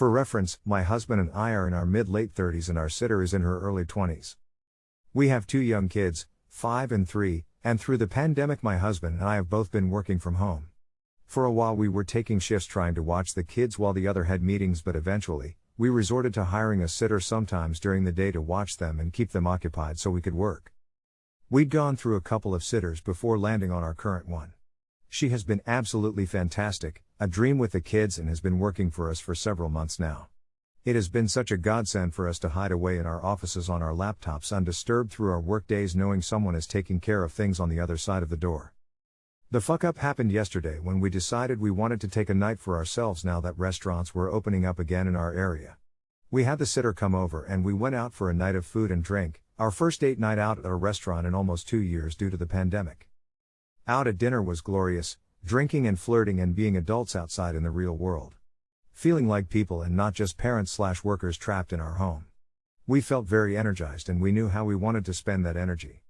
For reference, my husband and I are in our mid late 30s and our sitter is in her early 20s. We have two young kids, 5 and 3, and through the pandemic, my husband and I have both been working from home. For a while, we were taking shifts trying to watch the kids while the other had meetings, but eventually, we resorted to hiring a sitter sometimes during the day to watch them and keep them occupied so we could work. We'd gone through a couple of sitters before landing on our current one. She has been absolutely fantastic, a dream with the kids, and has been working for us for several months now. It has been such a godsend for us to hide away in our offices on our laptops undisturbed through our workdays knowing someone is taking care of things on the other side of the door. The fuck up happened yesterday when we decided we wanted to take a night for ourselves now that restaurants were opening up again in our area. We had the sitter come over and we went out for a night of food and drink, our first date night out at a restaurant in almost two years due to the pandemic. Out at dinner was glorious, drinking and flirting and being adults outside in the real world. Feeling like people and not just parents slash workers trapped in our home. We felt very energized and we knew how we wanted to spend that energy.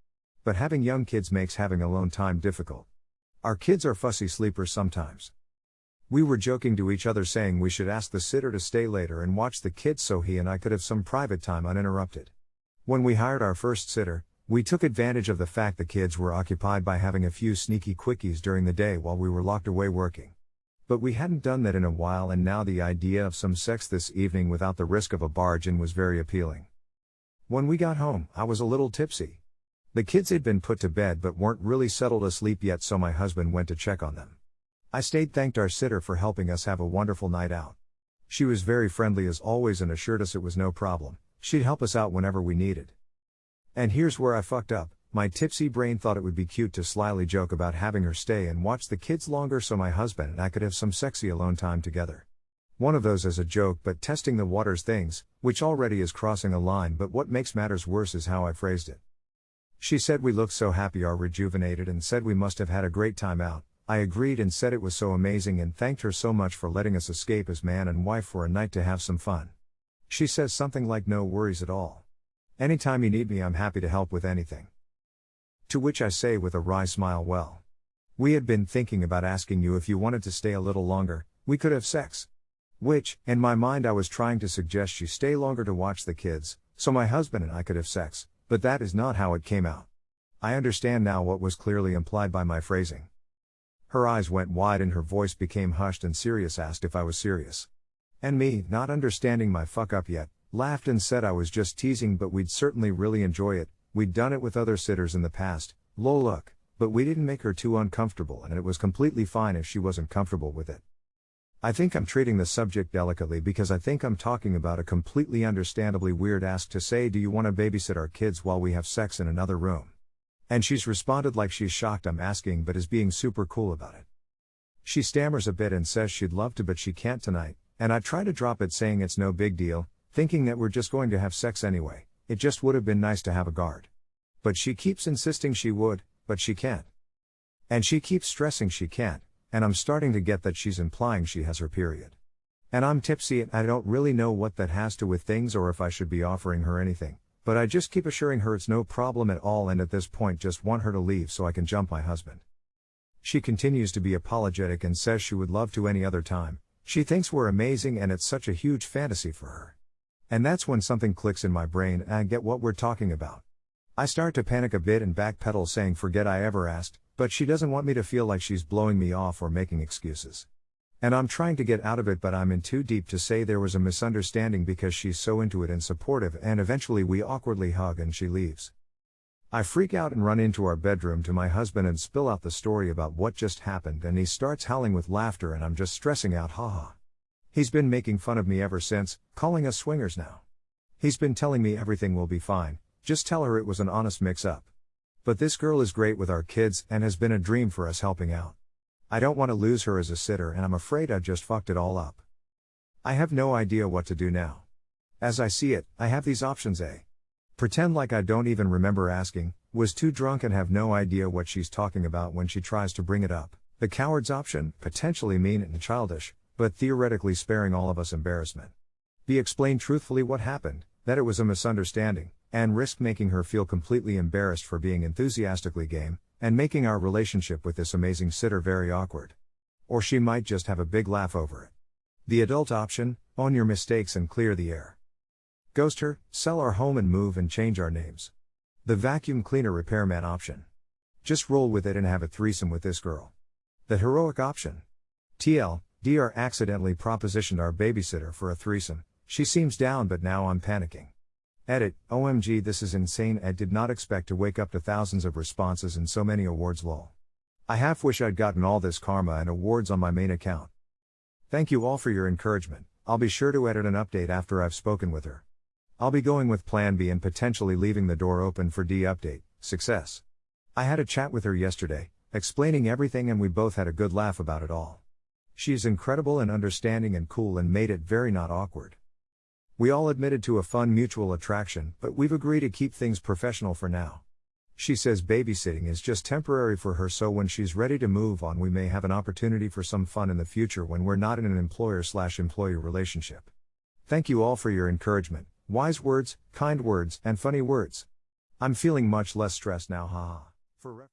But having young kids makes having alone time difficult. Our kids are fussy sleepers sometimes. We were joking to each other saying we should ask the sitter to stay later and watch the kids so he and I could have some private time uninterrupted. When we hired our first sitter, we took advantage of the fact the kids were occupied by having a few sneaky quickies during the day while we were locked away working. But we hadn't done that in a while, and now the idea of some sex this evening without the risk of a barge in was very appealing. When we got home, I was a little tipsy. The kids had been put to bed but weren't really settled asleep yet, so my husband went to check on them. I stayed, thanked our sitter for helping us have a wonderful night out. She was very friendly as always and assured us it was no problem, she'd help us out whenever we needed. And here's where I fucked up my tipsy brain thought it would be cute to slyly joke about having her stay and watch the kids longer so my husband and I could have some sexy alone time together. One of those as a joke but testing the waters things, which already is crossing a line, but what makes matters worse is how I phrased it. She said we looked so happy are rejuvenated and said we must have had a great time out. I agreed and said it was so amazing and thanked her so much for letting us escape as man and wife for a night to have some fun. She says something like no worries at all. Anytime you need me, I'm happy to help with anything. To which I say with a wry smile, well. We had been thinking about asking you if you wanted to stay a little longer, we could have sex. Which, in my mind, I was trying to suggest you stay longer to watch the kids, so my husband and I could have sex, but that is not how it came out. I understand now what was clearly implied by my phrasing. Her eyes went wide and her voice became hushed and serious asked if I was serious. And me, not understanding my fuck up yet, laughed and said I was just teasing but we'd certainly really enjoy it, we'd done it with other sitters in the past, lol look, but we didn't make her too uncomfortable and it was completely fine if she wasn't comfortable with it. I think I'm treating the subject delicately because I think I'm talking about a completely understandably weird ask to say, Do you want to babysit our kids while we have sex in another room? And she's responded like she's shocked I'm asking but is being super cool about it. She stammers a bit and says she'd love to but she can't tonight, and I try to drop it saying it's no big deal, thinking that we're just going to have sex anyway, it just would have been nice to have a guard. But she keeps insisting she would, but she can't. And she keeps stressing she can't, and I'm starting to get that she's implying she has her period. And I'm tipsy and I don't really know what that has to with things or if I should be offering her anything, but I just keep assuring her it's no problem at all and at this point just want her to leave so I can jump my husband. She continues to be apologetic and says she would love to any other time, she thinks we're amazing and it's such a huge fantasy for her. And that's when something clicks in my brain and I get what we're talking about. I start to panic a bit and backpedal saying forget I ever asked, but she doesn't want me to feel like she's blowing me off or making excuses. And I'm trying to get out of it, but I'm in too deep to say there was a misunderstanding because she's so into it and supportive, and eventually we awkwardly hug and she leaves. I freak out and run into our bedroom to my husband and spill out the story about what just happened, and he starts howling with laughter, and I'm just stressing out, haha. He's been making fun of me ever since, calling us swingers now. He's been telling me everything will be fine, just tell her it was an honest mix up. But this girl is great with our kids and has been a dream for us helping out. I don't want to lose her as a sitter and I'm afraid I've just fucked it all up. I have no idea what to do now. As I see it, I have these options A. Pretend like I don't even remember asking, was too drunk and have no idea what she's talking about when she tries to bring it up. The coward's option, potentially mean and childish, but theoretically sparing all of us embarrassment. B. Explain truthfully what happened, that it was a misunderstanding, and risk making her feel completely embarrassed for being enthusiastically game, and making our relationship with this amazing sitter very awkward. Or she might just have a big laugh over it. The adult option own your mistakes and clear the air. Ghost her, sell our home and move and change our names. The vacuum cleaner repairman option. Just roll with it and have a threesome with this girl. The heroic option. TL, DR accidentally propositioned our babysitter for a threesome. She seems down, but now I'm panicking. Edit, OMG, this is insane. I did not expect to wake up to thousands of responses and so many awards. lol. I half wish I'd gotten all this karma and awards on my main account. Thank you all for your encouragement. I'll be sure to edit an update after I've spoken with her. I'll be going with Plan B and potentially leaving the door open for D update. Success. I had a chat with her yesterday, explaining everything, and we both had a good laugh about it all. She is incredible and understanding and cool and made it very not awkward. We all admitted to a fun mutual attraction, but we've agreed to keep things professional for now. She says babysitting is just temporary for her, so when she's ready to move on, we may have an opportunity for some fun in the future when we're not in an employer slash employee relationship. Thank you all for your encouragement, wise words, kind words, and funny words. I'm feeling much less stressed now, haha. For